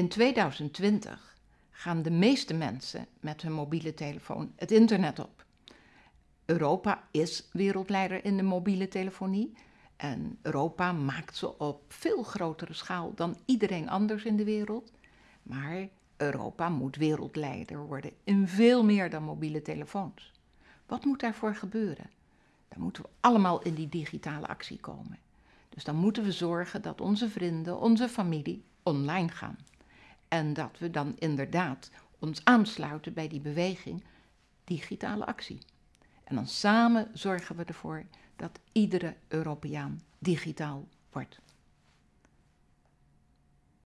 In 2020 gaan de meeste mensen met hun mobiele telefoon het internet op. Europa is wereldleider in de mobiele telefonie en Europa maakt ze op veel grotere schaal dan iedereen anders in de wereld. Maar Europa moet wereldleider worden in veel meer dan mobiele telefoons. Wat moet daarvoor gebeuren? Dan moeten we allemaal in die digitale actie komen. Dus dan moeten we zorgen dat onze vrienden, onze familie online gaan. En dat we dan inderdaad ons aansluiten bij die beweging digitale actie. En dan samen zorgen we ervoor dat iedere Europeaan digitaal wordt.